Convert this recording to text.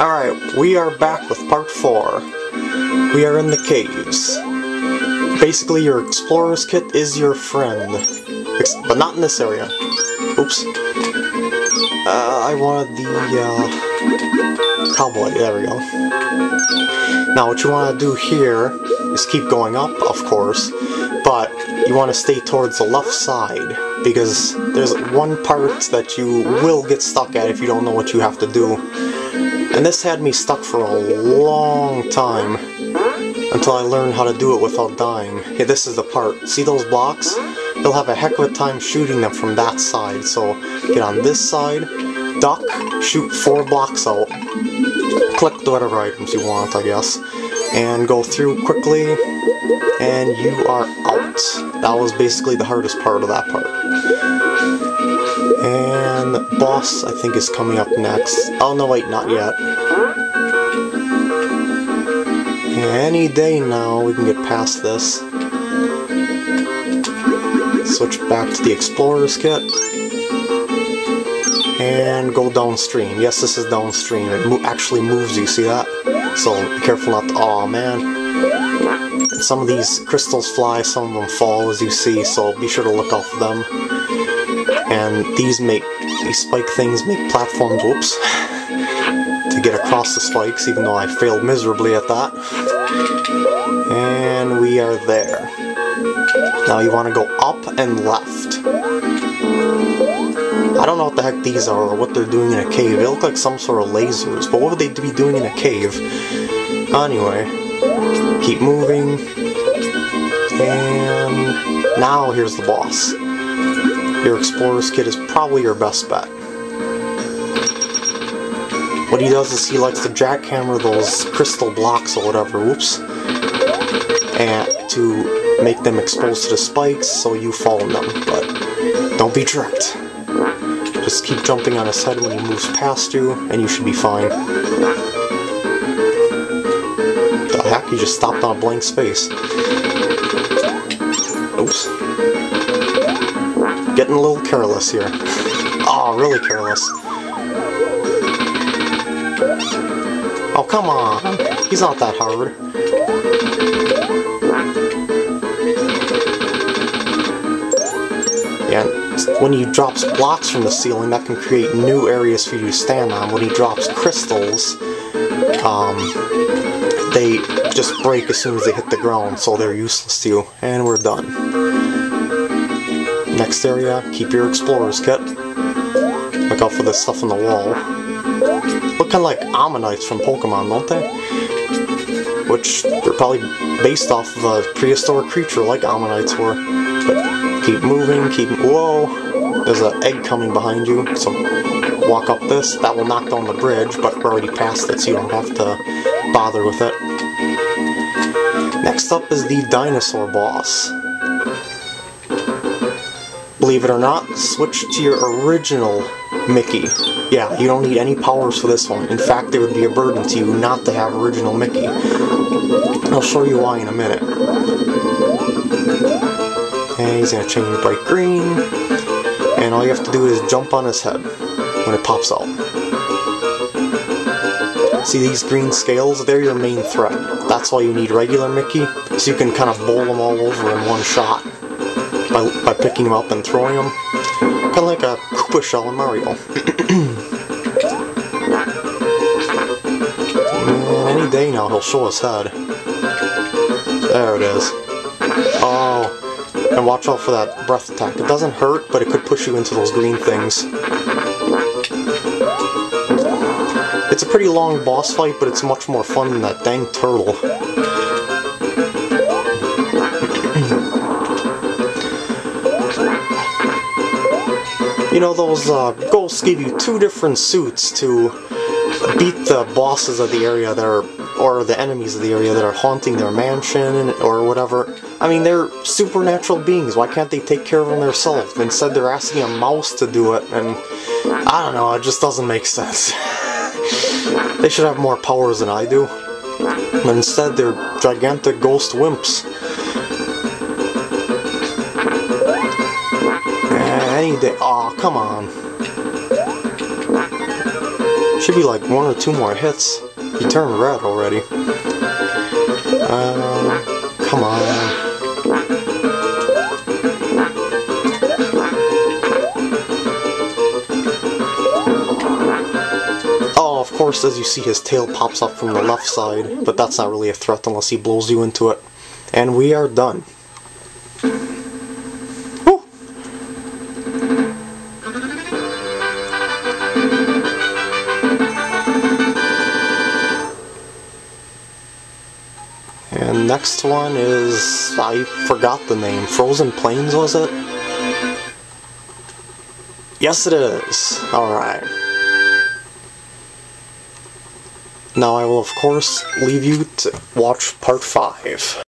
Alright, we are back with part 4. We are in the caves. Basically, your explorer's kit is your friend. Ex but not in this area. Oops. Uh, I wanted the, uh, cowboy. There we go. Now, what you want to do here is keep going up, of course, but you want to stay towards the left side, because there's one part that you will get stuck at if you don't know what you have to do. And this had me stuck for a long time, until I learned how to do it without dying. This is the part. See those blocks? You'll have a heck of a time shooting them from that side, so get on this side, duck, shoot four blocks out, collect whatever items you want, I guess, and go through quickly, and you are out. That was basically the hardest part of that part. I think, is coming up next. Oh, no, wait, not yet. Any day now, we can get past this. Switch back to the Explorer's Kit. And go downstream. Yes, this is downstream. It mo actually moves, you see that? So be careful not to... Aw, man. Some of these crystals fly, some of them fall, as you see, so be sure to look out for them. And these make... These spike things make platforms... Whoops. to get across the spikes, even though I failed miserably at that. And we are there. Now you want to go up and left. I don't know what the heck these are or what they're doing in a cave. They look like some sort of lasers, but what would they be doing in a cave? Anyway, keep moving. And now here's the boss. Your Explorer's Kit is probably your best bet. What he does is he likes to jackhammer those crystal blocks or whatever, whoops, and to make them exposed to the spikes so you fall in them, but don't be tricked. Just keep jumping on his head when he moves past you, and you should be fine. The heck? You just stopped on a blank space. Oops. Getting a little careless here. Oh, really careless. Oh, come on. He's not that hard. Yeah, when he drops blocks from the ceiling, that can create new areas for you to stand on. When he drops crystals, um, they just break as soon as they hit the ground, so they're useless to you. And we're done. Next area, keep your explorer's kit. Look out for this stuff on the wall. Look kind of like ammonites from Pokemon, don't they? Which they're probably based off of a prehistoric creature like ammonites were. But Keep moving, keep... Whoa! There's an egg coming behind you, so walk up this. That will knock down the bridge, but we're already past it, so you don't have to bother with it. Next up is the dinosaur boss. Believe it or not, switch to your original Mickey. Yeah, you don't need any powers for this one. In fact, it would be a burden to you not to have original Mickey. I'll show you why in a minute. And he's going to change bright green. And all you have to do is jump on his head when it pops out. See these green scales? They're your main threat. That's why you need regular Mickey, so you can kind of bowl them all over in one shot by, by picking them up and throwing them. Kind of like a Koopa shell in Mario. any day now he'll show his head. There it is. Oh, and watch out for that breath attack. It doesn't hurt, but it could push you into those green things. It's a pretty long boss fight, but it's much more fun than that dang turtle. You know, those uh, ghosts give you two different suits to beat the bosses of the area that are, or the enemies of the area that are haunting their mansion or whatever. I mean, they're supernatural beings. Why can't they take care of them themselves? Instead, they're asking a mouse to do it, and I don't know, it just doesn't make sense. they should have more powers than I do. But instead, they're gigantic ghost wimps. Day. Aw, oh, come on. Should be like one or two more hits. He turned red already. Uh, come on. Oh, of course, as you see, his tail pops up from the left side, but that's not really a threat unless he blows you into it. And we are done. Next one is... I forgot the name. Frozen Plains, was it? Yes, it is. Alright. Now I will of course leave you to watch part 5.